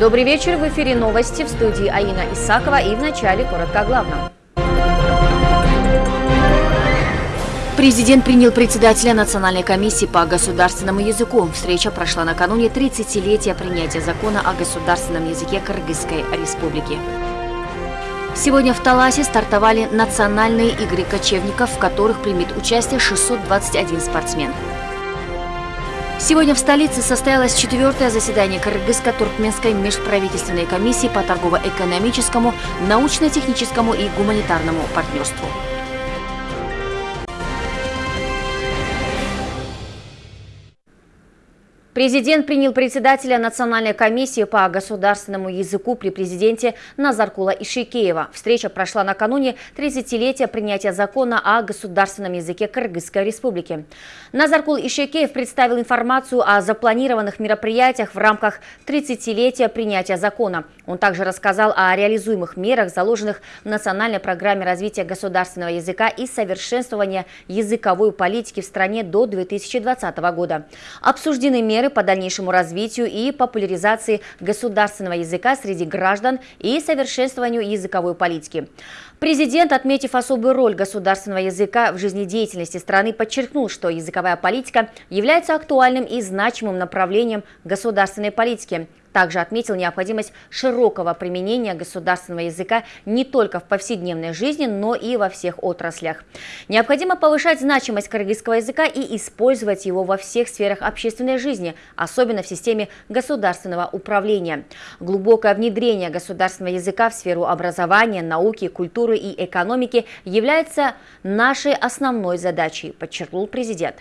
Добрый вечер. В эфире новости в студии Аина Исакова и в начале коротко о главном. Президент принял председателя Национальной комиссии по государственному языку. Встреча прошла накануне 30-летия принятия закона о государственном языке Кыргызской республики. Сегодня в Таласе стартовали национальные игры кочевников, в которых примет участие 621 спортсмен. Сегодня в столице состоялось четвертое заседание Кыргызско-Туркменской межправительственной комиссии по торгово-экономическому, научно-техническому и гуманитарному партнерству. Президент принял председателя Национальной комиссии по государственному языку при президенте Назаркула Ишикеева. Встреча прошла накануне 30-летия принятия закона о государственном языке Кыргызской республики. Назаркул Ишикеев представил информацию о запланированных мероприятиях в рамках 30-летия принятия закона. Он также рассказал о реализуемых мерах, заложенных в национальной программе развития государственного языка и совершенствования языковой политики в стране до 2020 года. Обсуждены меры по дальнейшему развитию и популяризации государственного языка среди граждан и совершенствованию языковой политики. Президент, отметив особую роль государственного языка в жизнедеятельности страны, подчеркнул, что языковая политика является актуальным и значимым направлением государственной политики, также отметил необходимость широкого применения государственного языка не только в повседневной жизни, но и во всех отраслях. Необходимо повышать значимость кыргызского языка и использовать его во всех сферах общественной жизни, особенно в системе государственного управления. Глубокое внедрение государственного языка в сферу образования, науки, культуры и экономики является нашей основной задачей, подчеркнул президент.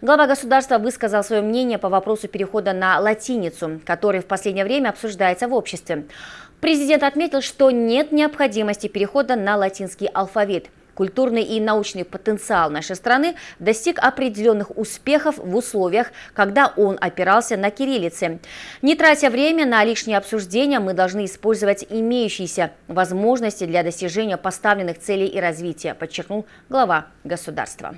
Глава государства высказал свое мнение по вопросу перехода на латиницу, который в последнее время обсуждается в обществе. Президент отметил, что нет необходимости перехода на латинский алфавит. Культурный и научный потенциал нашей страны достиг определенных успехов в условиях, когда он опирался на кириллице. Не тратя время на лишние обсуждения, мы должны использовать имеющиеся возможности для достижения поставленных целей и развития, подчеркнул глава государства.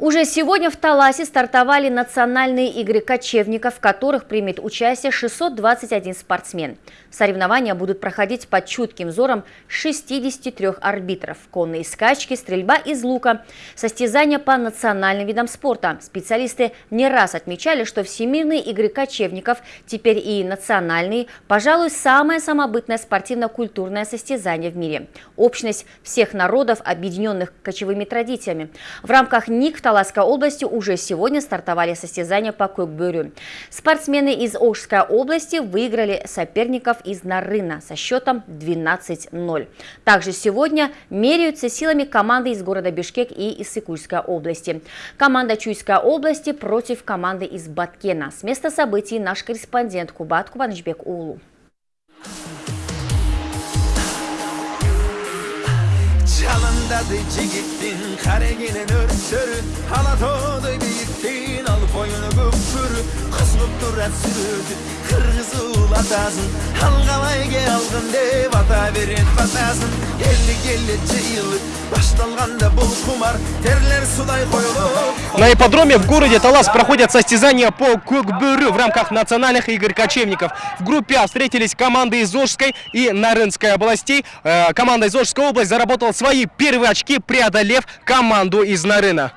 Уже сегодня в Таласе стартовали национальные игры кочевников, в которых примет участие 621 спортсмен. Соревнования будут проходить под чутким взором 63 арбитров. Конные скачки, стрельба из лука, состязания по национальным видам спорта. Специалисты не раз отмечали, что всемирные игры кочевников, теперь и национальные, пожалуй, самое самобытное спортивно-культурное состязание в мире. Общность всех народов, объединенных кочевыми традициями. В рамках НИК в Таласской области уже сегодня стартовали состязания по Кокбюрю. Спортсмены из Ожской области выиграли соперников из Нарына со счетом 12-0. Также сегодня меряются силами команды из города Бишкек и из Сыкульской области. Команда Чуйской области против команды из Баткена. С места событий наш корреспондент Кубат Кубанычбек Улу. dadıcı gittin Kare gelen örtörü Halat oldu bittin Al koyunu kupkuru güpür Kızılıp durat sürüdü Kırgızı ulatasın Halgalayge algın de Vata verin vatasın Elli gelli yıllık Baştalganda бұл кумар Терлер судай коюлуп На ипподроме в городе Талас проходят состязания по кукбюрю в рамках национальных игр кочевников. В группе А встретились команды из Ожской и Нарынской областей. Э, команда из Ожской области заработала свои первые очки, преодолев команду из Нарына.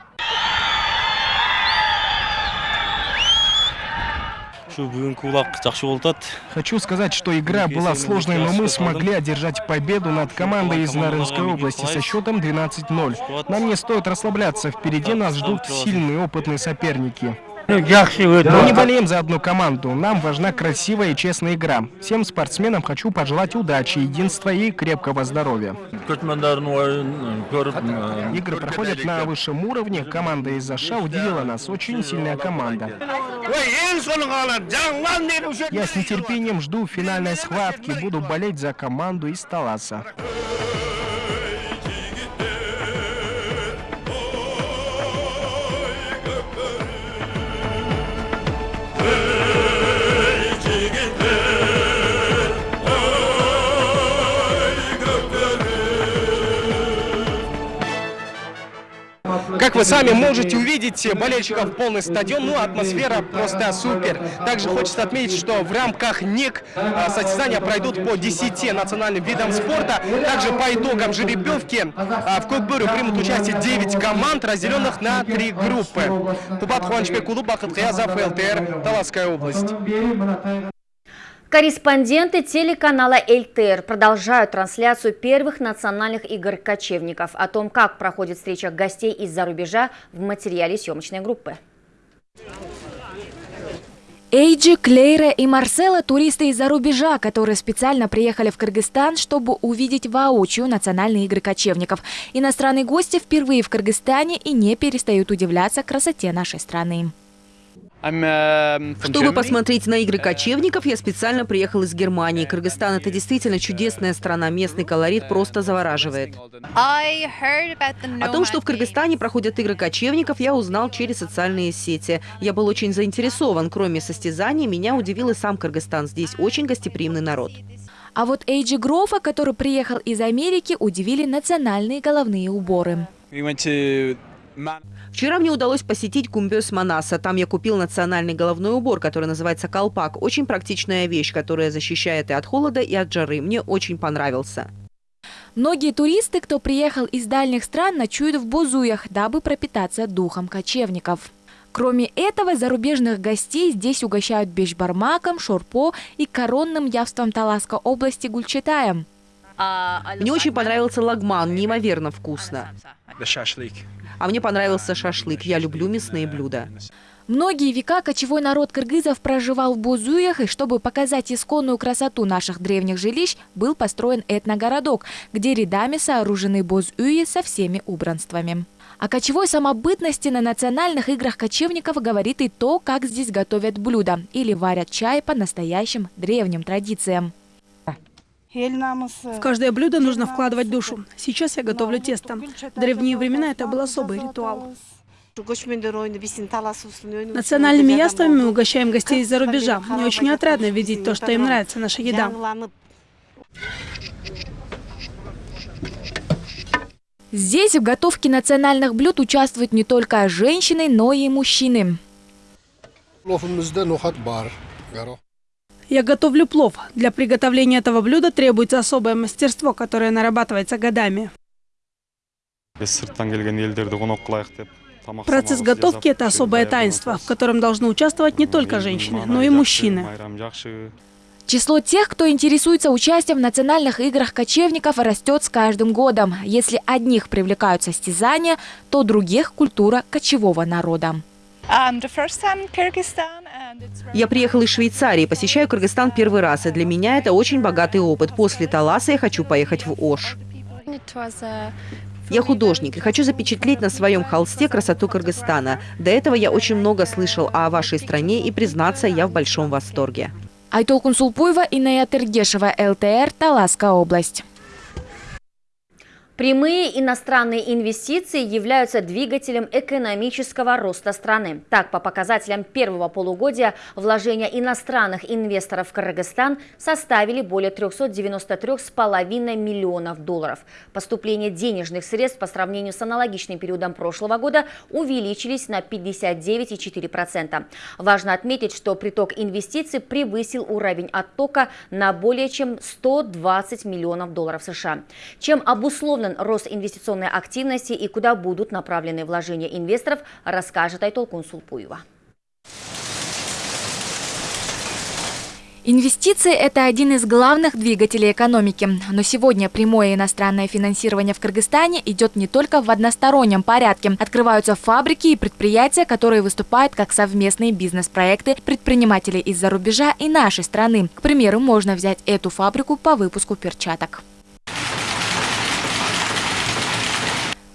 Хочу сказать, что игра была сложной, но мы смогли одержать победу над командой из Нарынской области со счетом 12-0. Нам не стоит расслабляться, впереди нас ждут сильные опытные соперники. Мы не болеем за одну команду. Нам важна красивая и честная игра. Всем спортсменам хочу пожелать удачи, единства и крепкого здоровья. Игры проходят на высшем уровне. Команда из Аша удивила нас. Очень сильная команда. Я с нетерпением жду финальной схватки. Буду болеть за команду из Таласа. Как вы сами можете увидеть, болельщиков полный стадион, ну атмосфера просто супер. Также хочется отметить, что в рамках НИК а, состязания пройдут по 10 национальным видам спорта. Также по итогам жеребьевки а, в Кокбюре примут участие 9 команд, разделенных на три группы. Кубат Хуанчбек Кулу, Бахат Хаязов, ЛТР, Таласская область. Корреспонденты телеканала ЛТР продолжают трансляцию первых национальных игр кочевников. О том, как проходит встреча гостей из-за рубежа в материале съемочной группы. Эйджи, Клейра и Марсела – туристы из-за рубежа, которые специально приехали в Кыргызстан, чтобы увидеть воочию национальные игры кочевников. Иностранные гости впервые в Кыргызстане и не перестают удивляться красоте нашей страны. Чтобы посмотреть на игры кочевников, я специально приехал из Германии. Кыргызстан – это действительно чудесная страна, местный колорит просто завораживает. О том, что в Кыргызстане проходят игры кочевников, я узнал через социальные сети. Я был очень заинтересован. Кроме состязаний, меня удивил и сам Кыргызстан. Здесь очень гостеприимный народ. А вот Эйджи Грофа, который приехал из Америки, удивили национальные головные уборы. Вчера мне удалось посетить Кумбёс Манаса. Там я купил национальный головной убор, который называется колпак. Очень практичная вещь, которая защищает и от холода, и от жары. Мне очень понравился. Многие туристы, кто приехал из дальних стран, ночуют в Бузуях, дабы пропитаться духом кочевников. Кроме этого, зарубежных гостей здесь угощают бешбармаком, шорпо и коронным явством Таласской области гульчатаем. Мне очень понравился лагман, неимоверно вкусно. А мне понравился шашлык. Я люблю мясные блюда. Многие века кочевой народ кыргызов проживал в Бузуях, и чтобы показать исконную красоту наших древних жилищ, был построен этногородок, где рядами сооружены Бузуи со всеми убранствами. О кочевой самобытности на национальных играх кочевников говорит и то, как здесь готовят блюда или варят чай по настоящим древним традициям. В каждое блюдо нужно вкладывать душу. Сейчас я готовлю тесто. В древние времена это был особый ритуал. Национальными яствами мы угощаем гостей из-за рубежа. Мне очень отрадно видеть то, что им нравится наша еда. Здесь в готовке национальных блюд участвуют не только женщины, но и мужчины. Я готовлю плов. Для приготовления этого блюда требуется особое мастерство, которое нарабатывается годами. Процесс готовки – это особое таинство, в котором должны участвовать не только женщины, но и мужчины. Число тех, кто интересуется участием в национальных играх кочевников, растет с каждым годом. Если одних привлекают состязания, то других – культура кочевого народа. Я приехал из Швейцарии, посещаю Кыргызстан первый раз, и для меня это очень богатый опыт. После Таласа я хочу поехать в Ош. Я художник и хочу запечатлеть на своем холсте красоту Кыргызстана. До этого я очень много слышал о вашей стране, и, признаться, я в большом восторге. Айтол Кунсулпуева, Иная Тергешева, ЛТР, Таласская область. Прямые иностранные инвестиции являются двигателем экономического роста страны. Так, по показателям первого полугодия вложения иностранных инвесторов в Кыргызстан составили более 393,5 миллионов долларов. Поступление денежных средств по сравнению с аналогичным периодом прошлого года увеличились на 59,4%. Важно отметить, что приток инвестиций превысил уровень оттока на более чем 120 миллионов долларов США. Чем обусловлен обусловлен рост инвестиционной активности и куда будут направлены вложения инвесторов, расскажет Айтол Кунсулпуева. Инвестиции – это один из главных двигателей экономики. Но сегодня прямое иностранное финансирование в Кыргызстане идет не только в одностороннем порядке. Открываются фабрики и предприятия, которые выступают как совместные бизнес-проекты предпринимателей из-за рубежа и нашей страны. К примеру, можно взять эту фабрику по выпуску перчаток.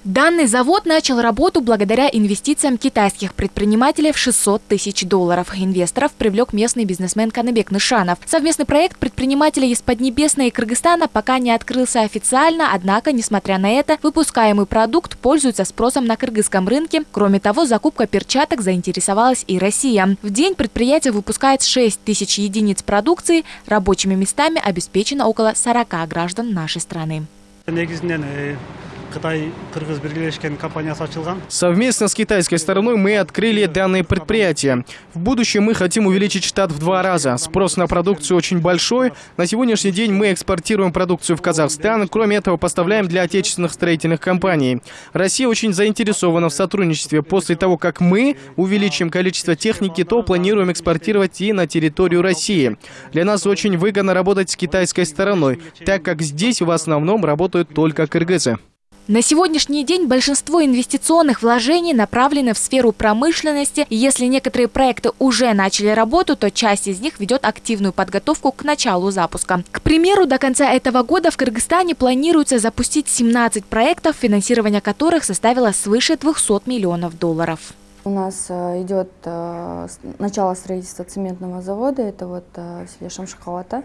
Данный завод начал работу благодаря инвестициям китайских предпринимателей в 600 тысяч долларов. Инвесторов привлек местный бизнесмен Канабек Нышанов. Совместный проект предпринимателей из Поднебесной и Кыргызстана пока не открылся официально, однако, несмотря на это, выпускаемый продукт пользуется спросом на кыргызском рынке. Кроме того, закупка перчаток заинтересовалась и Россия. В день предприятие выпускает 6 тысяч единиц продукции. Рабочими местами обеспечено около 40 граждан нашей страны. Совместно с китайской стороной мы открыли данное предприятие. В будущем мы хотим увеличить штат в два раза. Спрос на продукцию очень большой. На сегодняшний день мы экспортируем продукцию в Казахстан. Кроме этого, поставляем для отечественных строительных компаний. Россия очень заинтересована в сотрудничестве. После того, как мы увеличим количество техники, то планируем экспортировать и на территорию России. Для нас очень выгодно работать с китайской стороной, так как здесь в основном работают только кыргызы. На сегодняшний день большинство инвестиционных вложений направлены в сферу промышленности. Если некоторые проекты уже начали работу, то часть из них ведет активную подготовку к началу запуска. К примеру, до конца этого года в Кыргызстане планируется запустить 17 проектов, финансирование которых составило свыше 200 миллионов долларов. У нас э, идет э, начало строительства цементного завода, это вот э, в селе Шамшихалата.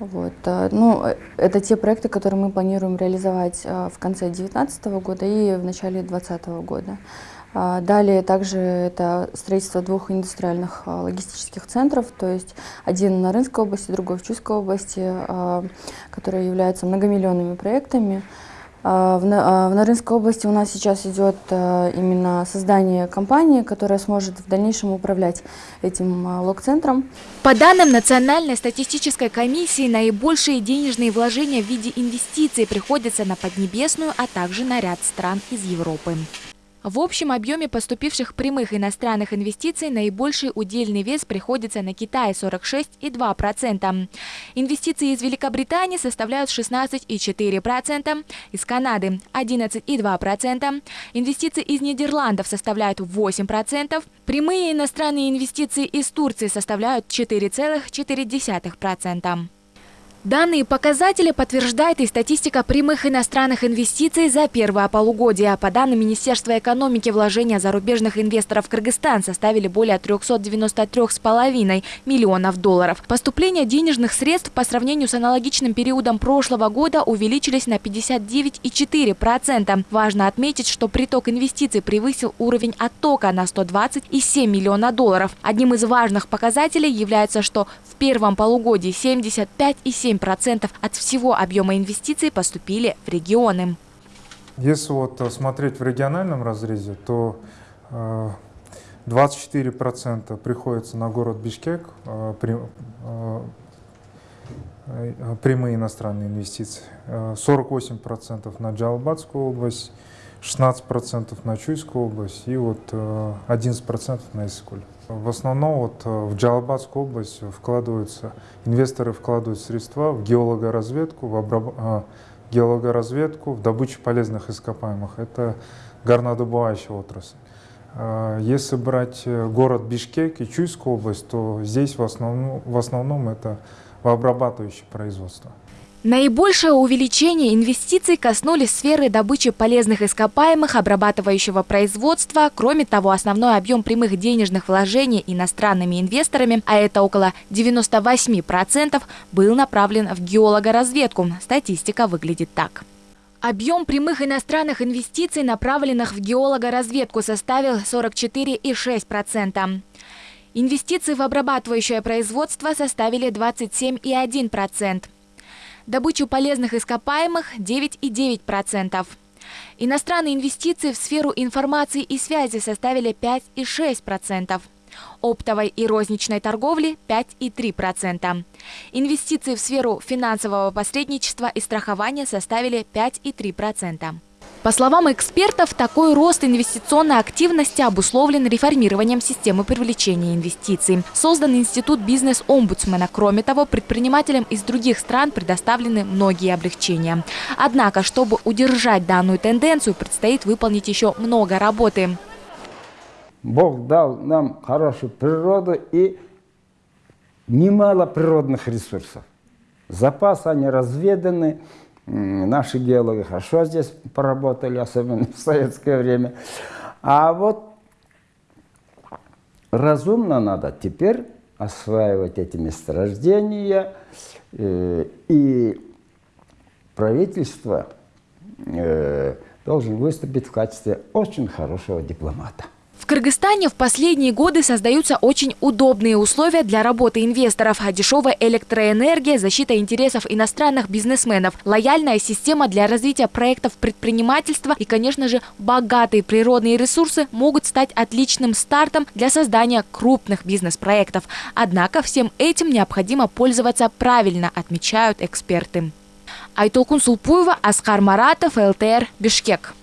Вот. Ну, это те проекты, которые мы планируем реализовать в конце 2019 года и в начале 2020 года. Далее также это строительство двух индустриальных логистических центров, то есть один на Рынской области, другой в Чуйской области, которые являются многомиллионными проектами. В, в Нарынской области у нас сейчас идет именно создание компании, которая сможет в дальнейшем управлять этим лог-центром. По данным Национальной статистической комиссии, наибольшие денежные вложения в виде инвестиций приходятся на Поднебесную, а также на ряд стран из Европы. В общем объеме поступивших прямых иностранных инвестиций наибольший удельный вес приходится на Китай – 46,2%. Инвестиции из Великобритании составляют 16,4%, из Канады – 11,2%, инвестиции из Нидерландов составляют 8%, прямые иностранные инвестиции из Турции составляют 4,4%. Данные показатели подтверждает и статистика прямых иностранных инвестиций за первое полугодие. По данным Министерства экономики, вложения зарубежных инвесторов в Кыргызстан составили более 393,5 миллионов долларов. Поступления денежных средств по сравнению с аналогичным периодом прошлого года увеличились на 59,4%. Важно отметить, что приток инвестиций превысил уровень оттока на 120,7 миллиона долларов. Одним из важных показателей является, что в первом полугодии 75,7 7% от всего объема инвестиций поступили в регионы. Если вот э, смотреть в региональном разрезе, то 24% э, приходится на город Бишкек, э, прямые иностранные инвестиции, 48% на Джалбатскую область, 16% на Чуйскую область и вот 11% на Искуль. В основном вот э, в Джалабадскую область вкладываются, инвесторы вкладывают средства в геологоразведку, в обраб... А, геологоразведку, в добычу полезных ископаемых. Это горнодобывающая отрасль. Если брать э, город Бишкек и Чуйскую область, то здесь в основном, в основном это в обрабатывающее производство. Наибольшее увеличение инвестиций коснулись сферы добычи полезных ископаемых, обрабатывающего производства. Кроме того, основной объем прямых денежных вложений иностранными инвесторами, а это около 98%, был направлен в геологоразведку. Статистика выглядит так. Объем прямых иностранных инвестиций, направленных в геологоразведку, составил 44,6%. Инвестиции в обрабатывающее производство составили 27,1% добычу полезных ископаемых 9,9%. Иностранные инвестиции в сферу информации и связи составили 5,6%. Оптовой и розничной торговли 5,3%. Инвестиции в сферу финансового посредничества и страхования составили 5,3%. По словам экспертов, такой рост инвестиционной активности обусловлен реформированием системы привлечения инвестиций. Создан институт бизнес-омбудсмена. Кроме того, предпринимателям из других стран предоставлены многие облегчения. Однако, чтобы удержать данную тенденцию, предстоит выполнить еще много работы. Бог дал нам хорошую природу и немало природных ресурсов. Запасы, они разведаны, Наши геологи хорошо здесь поработали, особенно в советское время. А вот разумно надо теперь осваивать эти месторождения, э, и правительство э, должен выступить в качестве очень хорошего дипломата. Кыргызстане в последние годы создаются очень удобные условия для работы инвесторов. Дешевая электроэнергия, защита интересов иностранных бизнесменов, лояльная система для развития проектов предпринимательства и, конечно же, богатые природные ресурсы могут стать отличным стартом для создания крупных бизнес-проектов. Однако всем этим необходимо пользоваться правильно, отмечают эксперты. Айтолкун Сулпуева, Аскар Маратов, ЛТР, Бишкек.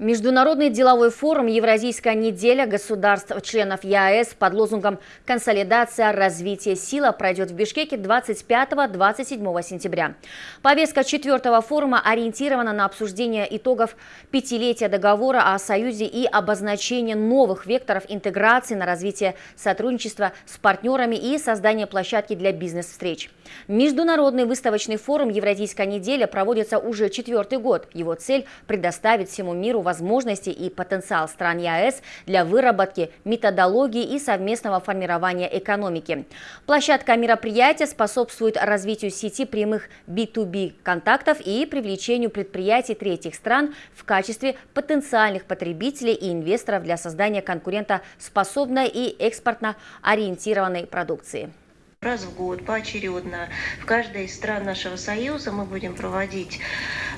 Международный деловой форум «Евразийская неделя государств-членов ЕАЭС» под лозунгом «Консолидация, развитие, сила» пройдет в Бишкеке 25-27 сентября. Повестка четвертого форума ориентирована на обсуждение итогов пятилетия договора о Союзе и обозначение новых векторов интеграции на развитие сотрудничества с партнерами и создание площадки для бизнес-встреч. Международный выставочный форум «Евразийская неделя» проводится уже четвертый год. Его цель – предоставить всему миру возможности и потенциал стран ЕАЭС для выработки методологии и совместного формирования экономики. Площадка мероприятия способствует развитию сети прямых B2B контактов и привлечению предприятий третьих стран в качестве потенциальных потребителей и инвесторов для создания конкурентоспособной и экспортно ориентированной продукции. Раз в год, поочередно, в каждой из стран нашего Союза мы будем проводить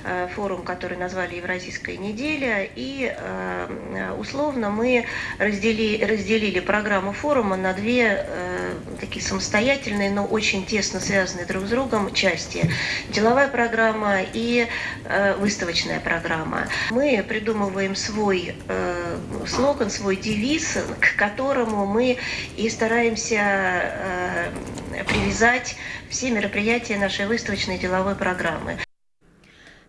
э, форум, который назвали Евразийская неделя, и э, условно мы раздели, разделили программу форума на две э, такие самостоятельные, но очень тесно связанные друг с другом части. Деловая программа и выставочная программа. Мы придумываем свой слоган, свой девиз, к которому мы и стараемся привязать все мероприятия нашей выставочной деловой программы.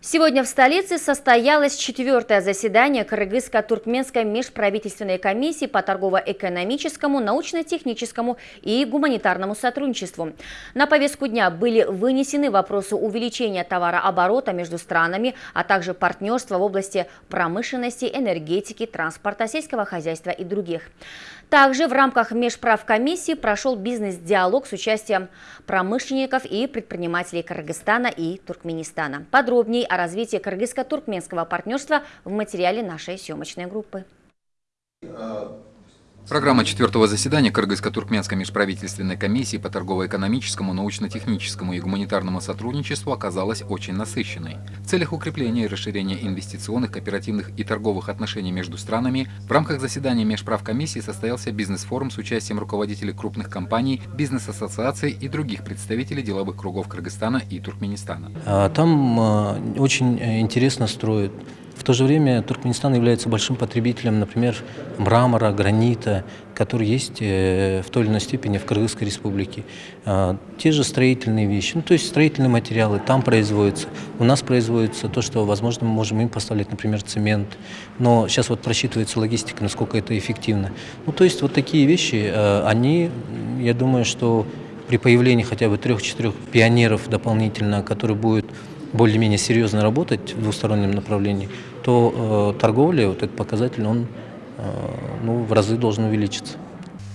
Сегодня в столице состоялось четвертое заседание Кыргызско-Туркменской межправительственной комиссии по торгово-экономическому, научно-техническому и гуманитарному сотрудничеству. На повестку дня были вынесены вопросы увеличения товарооборота между странами, а также партнерства в области промышленности, энергетики, транспорта, сельского хозяйства и других. Также в рамках межправкомиссии прошел бизнес-диалог с участием промышленников и предпринимателей Кыргызстана и Туркменистана. Подробнее о развитии кыргызско-туркменского партнерства в материале нашей съемочной группы. Программа четвертого заседания Кыргызско-Туркменской межправительственной комиссии по торгово-экономическому, научно-техническому и гуманитарному сотрудничеству оказалась очень насыщенной. В целях укрепления и расширения инвестиционных, кооперативных и торговых отношений между странами в рамках заседания межправкомиссии состоялся бизнес-форум с участием руководителей крупных компаний, бизнес-ассоциаций и других представителей деловых кругов Кыргызстана и Туркменистана. А, там а, очень э, интересно строят в то же время Туркменистан является большим потребителем, например, мрамора, гранита, который есть э, в той или иной степени в Кыргызской республике. А, те же строительные вещи, ну, то есть строительные материалы там производятся. У нас производится то, что, возможно, мы можем им поставлять, например, цемент. Но сейчас вот просчитывается логистика, насколько это эффективно. Ну, то есть вот такие вещи, э, они, я думаю, что при появлении хотя бы трех-четырех пионеров дополнительно, которые будут более-менее серьезно работать в двустороннем направлении, то э, торговля, вот этот показатель, он э, ну, в разы должен увеличиться.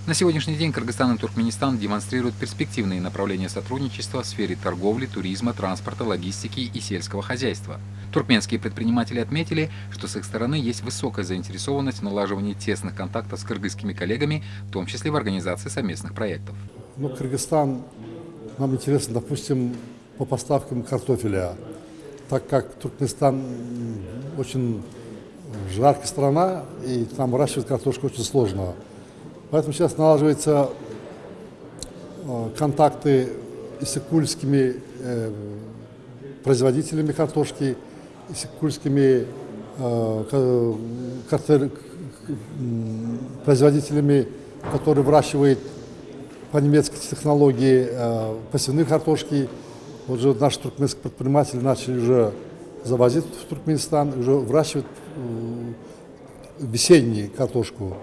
На сегодняшний день Кыргызстан и Туркменистан демонстрируют перспективные направления сотрудничества в сфере торговли, туризма, транспорта, логистики и сельского хозяйства. Туркменские предприниматели отметили, что с их стороны есть высокая заинтересованность в налаживании тесных контактов с кыргызскими коллегами, в том числе в организации совместных проектов. Ну, Кыргызстан, нам интересно, допустим, по поставкам картофеля, так как Туркменистан очень жаркая страна, и там выращивать картошку очень сложно. Поэтому сейчас налаживаются э, контакты с исыкульскими э, производителями картошки, исыкульскими э, производителями, которые выращивают по немецкой технологии посевные картошки, вот же наши туркменские предприниматели начали уже завозить в Туркменистан, уже выращивать э, весеннюю картошку.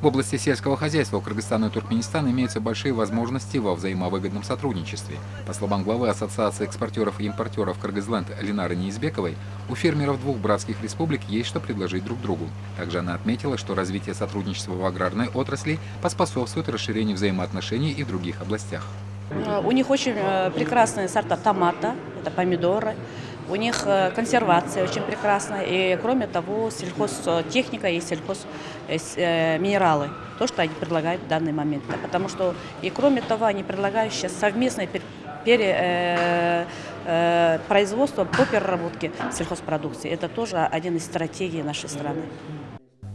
В области сельского хозяйства у Кыргызстана и Туркменистана имеются большие возможности во взаимовыгодном сотрудничестве. По словам главы Ассоциации экспортеров и импортеров Кыргызленд Ленары Неизбековой, у фермеров двух братских республик есть что предложить друг другу. Также она отметила, что развитие сотрудничества в аграрной отрасли поспособствует расширению взаимоотношений и в других областях. У них очень э, прекрасные сорта томата, это помидоры, У них э, консервация очень прекрасная. И кроме того, сельхозтехника и сельхозминералы. То, что они предлагают в данный момент. Потому что, и кроме того, они предлагают сейчас совместное производство по переработке сельхозпродукции. Это тоже один из стратегий нашей страны.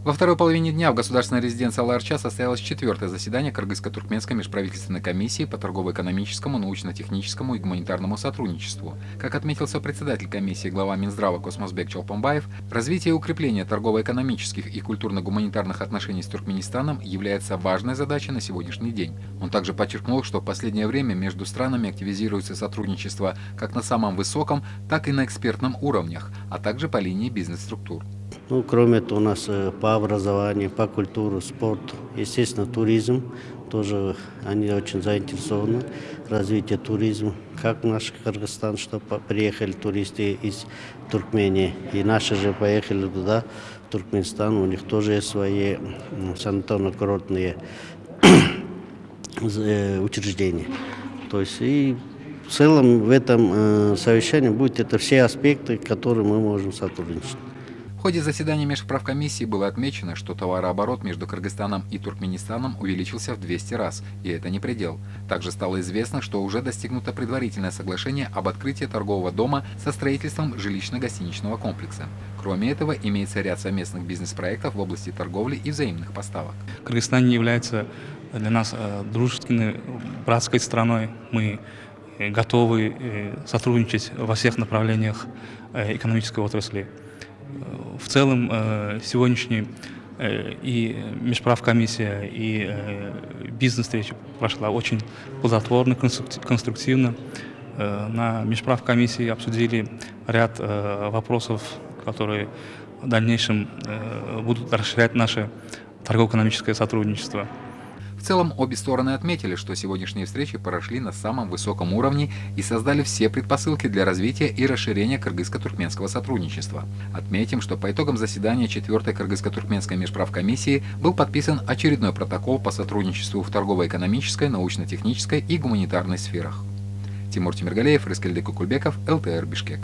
Во второй половине дня в государственной резиденции Аларча состоялось четвертое заседание Кыргызско-Туркменской межправительственной комиссии по торгово-экономическому, научно-техническому и гуманитарному сотрудничеству. Как отметил председатель комиссии глава Минздрава Космосбек Чолпомбаев, развитие и укрепление торгово-экономических и культурно-гуманитарных отношений с Туркменистаном является важной задачей на сегодняшний день. Он также подчеркнул, что в последнее время между странами активизируется сотрудничество как на самом высоком, так и на экспертном уровнях, а также по линии бизнес-структур. Ну, кроме этого, у нас э, по образованию, по культуре, спорту, естественно, туризм. Тоже они очень заинтересованы в развитии туризма. Как наш Кыргызстан, чтобы приехали туристы из Туркмении. И наши же поехали туда, в Туркменистан. У них тоже есть свои санаторно-курортные э, учреждения. То есть и в целом в этом э, совещании будет это все аспекты, которые мы можем сотрудничать. В ходе заседания межправкомиссии было отмечено, что товарооборот между Кыргызстаном и Туркменистаном увеличился в 200 раз, и это не предел. Также стало известно, что уже достигнуто предварительное соглашение об открытии торгового дома со строительством жилищно-гостиничного комплекса. Кроме этого, имеется ряд совместных бизнес-проектов в области торговли и взаимных поставок. Кыргызстан является для нас э, дружественной, братской страной. Мы э, готовы э, сотрудничать во всех направлениях экономической отрасли. В целом э, сегодняшний э, и межправкомиссия, и э, бизнес-встреча прошла очень плодотворно, конструктивно. На межправкомиссии обсудили ряд вопросов, которые в дальнейшем будут расширять наше торгово-экономическое сотрудничество. В целом, обе стороны отметили, что сегодняшние встречи прошли на самом высоком уровне и создали все предпосылки для развития и расширения кыргызско-туркменского сотрудничества. Отметим, что по итогам заседания 4-й кыргызско-туркменской межправкомиссии был подписан очередной протокол по сотрудничеству в торгово-экономической, научно-технической и гуманитарной сферах. Тимур Тимиргалеев, Рыскельдек Кукульбеков, ЛТР Бишкек.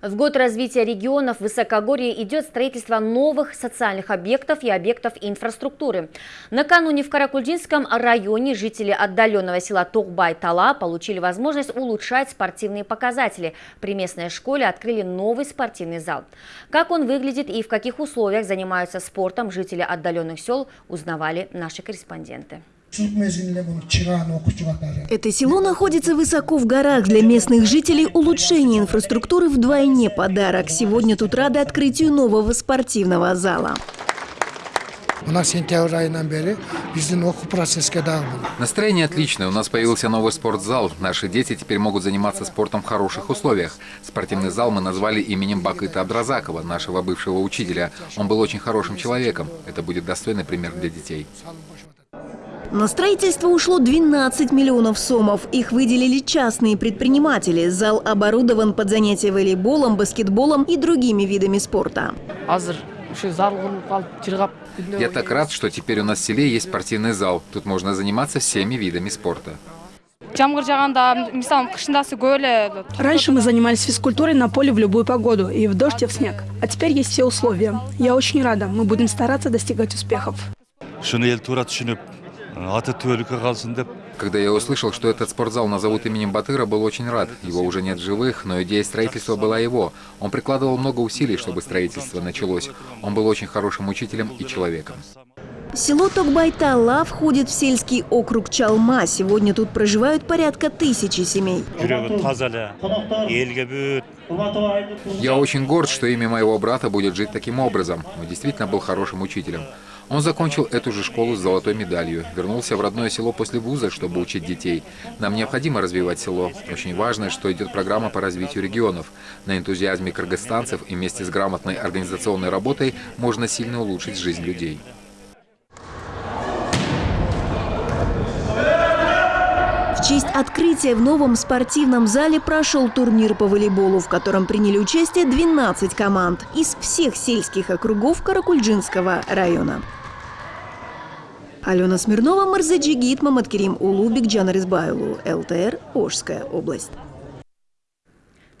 В год развития регионов Высокогорья идет строительство новых социальных объектов и объектов инфраструктуры. Накануне в Каракульчинском районе жители отдаленного села Токбай-Тала получили возможность улучшать спортивные показатели. При местной школе открыли новый спортивный зал. Как он выглядит и в каких условиях занимаются спортом жители отдаленных сел, узнавали наши корреспонденты. Это село находится высоко в горах. Для местных жителей улучшение инфраструктуры вдвойне подарок. Сегодня тут рады открытию нового спортивного зала. Настроение отличное. У нас появился новый спортзал. Наши дети теперь могут заниматься спортом в хороших условиях. Спортивный зал мы назвали именем Бакыта Абдразакова, нашего бывшего учителя. Он был очень хорошим человеком. Это будет достойный пример для детей. На строительство ушло 12 миллионов сомов. Их выделили частные предприниматели. Зал оборудован под занятия волейболом, баскетболом и другими видами спорта. Я так рад, что теперь у нас в селе есть спортивный зал. Тут можно заниматься всеми видами спорта. Раньше мы занимались физкультурой на поле в любую погоду, и в дождь, и в снег. А теперь есть все условия. Я очень рада. Мы будем стараться достигать успехов. Когда я услышал, что этот спортзал назовут именем Батыра, был очень рад. Его уже нет живых, но идея строительства была его. Он прикладывал много усилий, чтобы строительство началось. Он был очень хорошим учителем и человеком. Село Токбайтала входит в сельский округ Чалма. Сегодня тут проживают порядка тысячи семей. Я очень горд, что имя моего брата будет жить таким образом. Он действительно был хорошим учителем. Он закончил эту же школу с золотой медалью, вернулся в родное село после вуза, чтобы учить детей. Нам необходимо развивать село. Очень важно, что идет программа по развитию регионов. На энтузиазме кыргызстанцев и вместе с грамотной организационной работой можно сильно улучшить жизнь людей. В честь открытия в новом спортивном зале прошел турнир по волейболу, в котором приняли участие 12 команд из всех сельских округов Каракульджинского района. Алена Смирнова, Марзаджигит, Маматкерим Улубик, Байлу, ЛТР, Ожская область.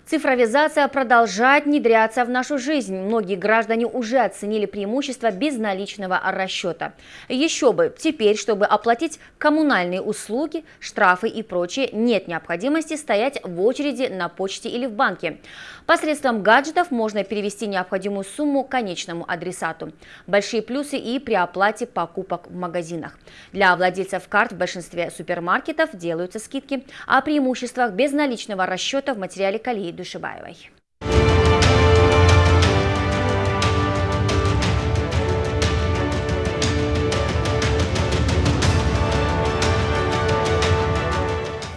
Цифровизация продолжает внедряться в нашу жизнь. Многие граждане уже оценили преимущество безналичного расчета. Еще бы, теперь, чтобы оплатить коммунальные услуги, штрафы и прочее, нет необходимости стоять в очереди на почте или в банке. Посредством гаджетов можно перевести необходимую сумму конечному адресату. Большие плюсы и при оплате покупок в магазинах. Для владельцев карт в большинстве супермаркетов делаются скидки. О преимуществах безналичного расчета в материале Калии Душибаевой.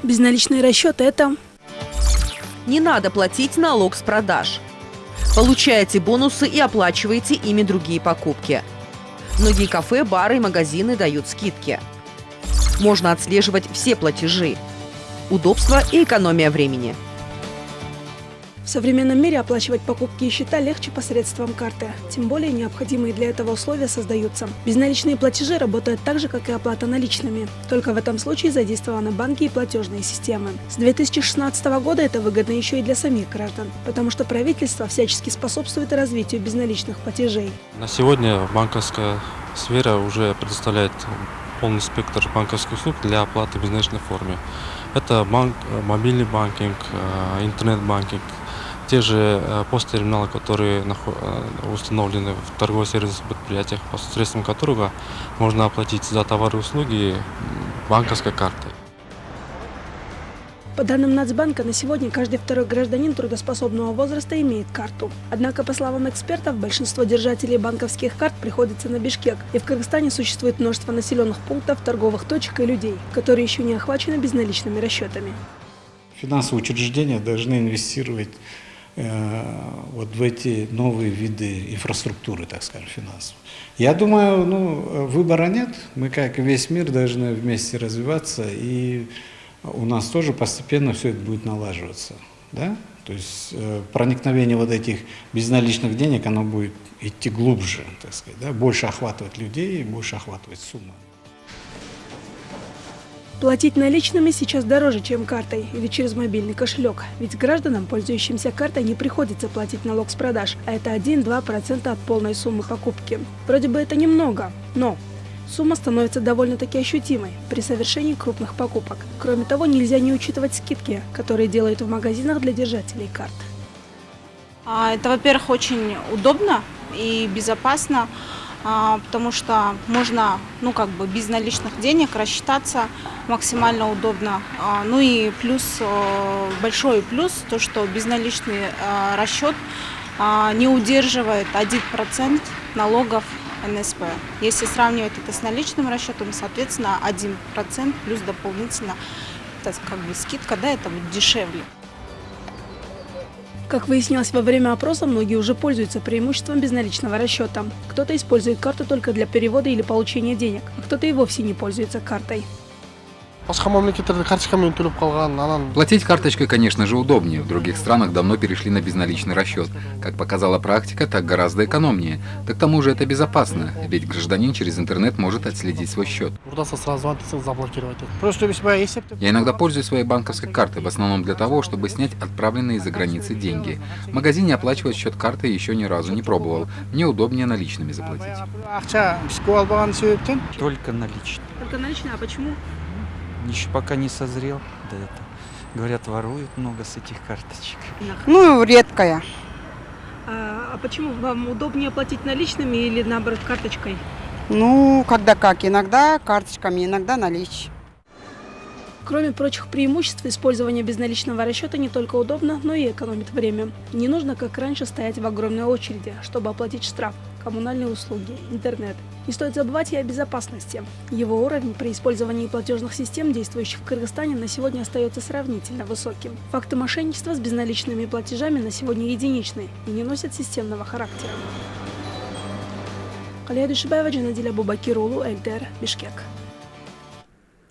Безналичный расчет – это... Не надо платить налог с продаж. Получаете бонусы и оплачиваете ими другие покупки. Многие кафе, бары и магазины дают скидки. Можно отслеживать все платежи. Удобство и экономия времени. В современном мире оплачивать покупки и счета легче посредством карты. Тем более необходимые для этого условия создаются. Безналичные платежи работают так же, как и оплата наличными. Только в этом случае задействованы банки и платежные системы. С 2016 года это выгодно еще и для самих граждан, потому что правительство всячески способствует развитию безналичных платежей. На сегодня банковская сфера уже предоставляет полный спектр банковских услуг для оплаты в безналичной форме. Это банк, мобильный банкинг, э, интернет-банкинг, те же э, посттерминалы, которые э, установлены в торгово-сервисных предприятиях, посредством которого можно оплатить за товары и услуги банковской картой. По данным Нацбанка, на сегодня каждый второй гражданин трудоспособного возраста имеет карту. Однако, по словам экспертов, большинство держателей банковских карт приходится на Бишкек, и в Кыргызстане существует множество населенных пунктов, торговых точек и людей, которые еще не охвачены безналичными расчетами. Финансовые учреждения должны инвестировать вот в эти новые виды инфраструктуры, так скажем, финансовой. Я думаю, ну, выбора нет. Мы, как и весь мир, должны вместе развиваться, и у нас тоже постепенно все это будет налаживаться. Да? То есть э, проникновение вот этих безналичных денег, оно будет идти глубже, так сказать, да? больше охватывать людей, больше охватывать суммы. Платить наличными сейчас дороже, чем картой или через мобильный кошелек. Ведь гражданам, пользующимся картой, не приходится платить налог с продаж, а это 1-2% от полной суммы покупки. Вроде бы это немного, но сумма становится довольно-таки ощутимой при совершении крупных покупок. Кроме того, нельзя не учитывать скидки, которые делают в магазинах для держателей карт. А, это, во-первых, очень удобно и безопасно. А, потому что можно, ну, как бы без наличных денег рассчитаться максимально удобно. А, ну и плюс, большой плюс, то, что безналичный э, расчет а, не удерживает 1% налогов НСП. Если сравнивать это с наличным расчетом, соответственно, 1% плюс дополнительно, это как бы скидка, да, это будет дешевле. Как выяснилось во время опроса, многие уже пользуются преимуществом безналичного расчета. Кто-то использует карту только для перевода или получения денег, а кто-то и вовсе не пользуется картой. Платить карточкой, конечно же, удобнее. В других странах давно перешли на безналичный расчет. Как показала практика, так гораздо экономнее. Да к тому же это безопасно, ведь гражданин через интернет может отследить свой счет. Я иногда пользуюсь своей банковской картой, в основном для того, чтобы снять отправленные за границей деньги. В магазине оплачивать счет карты еще ни разу не пробовал. Мне удобнее наличными заплатить. Только наличные. Только наличные, а почему? Еще пока не созрел до этого. Говорят, воруют много с этих карточек. Ну, редкая. А, а почему вам удобнее платить наличными или наоборот карточкой? Ну, когда как. Иногда карточками, иногда наличие. Кроме прочих преимуществ, использование безналичного расчета не только удобно, но и экономит время. Не нужно, как раньше, стоять в огромной очереди, чтобы оплатить штраф коммунальные услуги, интернет. Не стоит забывать и о безопасности. Его уровень при использовании платежных систем, действующих в Кыргызстане, на сегодня остается сравнительно высоким. Факты мошенничества с безналичными платежами на сегодня единичны и не носят системного характера. Калия Душибаева, Джанадиля Бубакирулу, ЭлТР, Бишкек.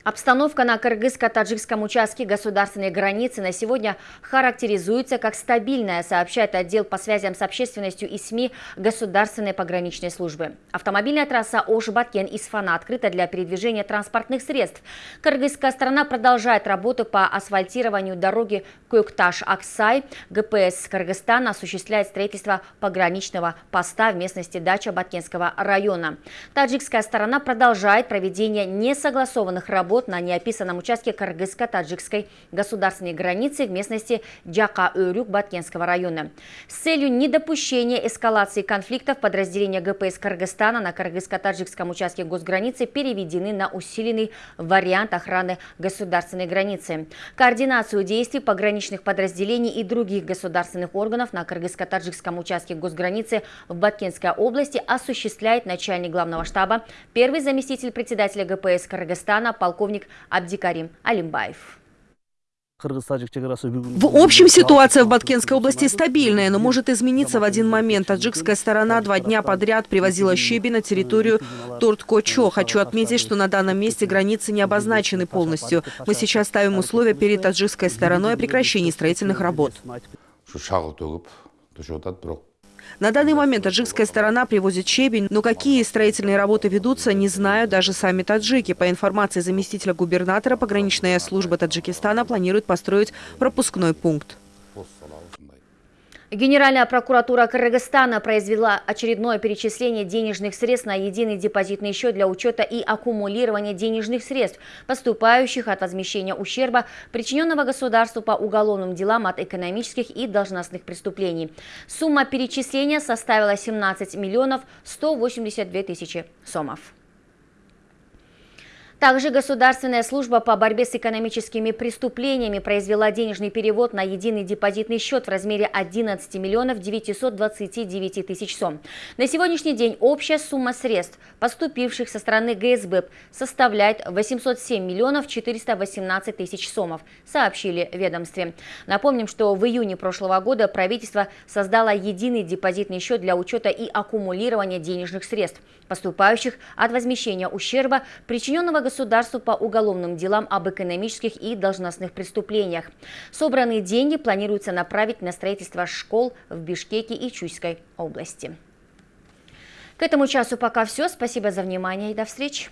Обстановка на кыргызско-таджикском участке государственной границы на сегодня характеризуется как стабильная, сообщает отдел по связям с общественностью и СМИ Государственной пограничной службы. Автомобильная трасса Ош-Баткен-Исфана открыта для передвижения транспортных средств. Кыргызская сторона продолжает работу по асфальтированию дороги Куюкташ-Аксай. ГПС Кыргызстана осуществляет строительство пограничного поста в местности Дача Баткенского района. Таджикская сторона продолжает проведение несогласованных работ работ на неописанном участке кыргызско-таджикской государственной границы в местности Джака-Өрюк Баткенского района. С целью недопущения эскалации конфликтов подразделения ГПС Кыргызстана на кыргызско-таджикском участке госграницы переведены на усиленный вариант охраны государственной границы. Координацию действий пограничных подразделений и других государственных органов на кыргызско-таджикском участке госграницы в Баткенской области осуществляет начальник главного штаба, первый заместитель председателя ГПС Кыргызстана, полковник полковник Абдикарим Алимбаев. В общем, ситуация в Баткенской области стабильная, но может измениться в один момент. Таджикская сторона два дня подряд привозила щебень на территорию Турткочо. Хочу отметить, что на данном месте границы не обозначены полностью. Мы сейчас ставим условия перед таджикской стороной о прекращении строительных работ. На данный момент таджикская сторона привозит щебень, но какие строительные работы ведутся, не знают даже сами таджики. По информации заместителя губернатора, пограничная служба Таджикистана планирует построить пропускной пункт. Генеральная прокуратура Кыргызстана произвела очередное перечисление денежных средств на единый депозитный счет для учета и аккумулирования денежных средств, поступающих от возмещения ущерба, причиненного государству по уголовным делам от экономических и должностных преступлений. Сумма перечисления составила 17 миллионов 182 тысячи сомов. Также Государственная служба по борьбе с экономическими преступлениями произвела денежный перевод на единый депозитный счет в размере 11 миллионов 929 тысяч сом. На сегодняшний день общая сумма средств, поступивших со стороны ГСБ, составляет 807 миллионов 418 тысяч сомов, сообщили ведомстве. Напомним, что в июне прошлого года правительство создало единый депозитный счет для учета и аккумулирования денежных средств, поступающих от возмещения ущерба, причиненного государству по уголовным делам об экономических и должностных преступлениях. Собранные деньги планируется направить на строительство школ в Бишкеке и Чуйской области. К этому часу пока все. Спасибо за внимание и до встречи.